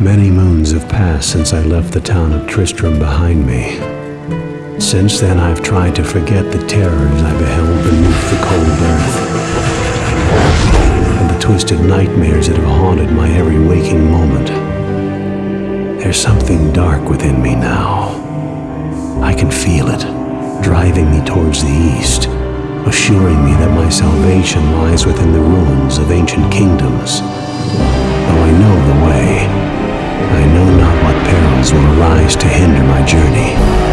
Many moons have passed since I left the town of Tristram behind me. Since then, I've tried to forget the terrors I beheld beneath the cold earth, and the twisted nightmares that have haunted my every waking moment. There's something dark within me now. I can feel it, driving me towards the east, assuring me that my salvation lies within the ruins of ancient kingdoms. Will arise to hinder my journey.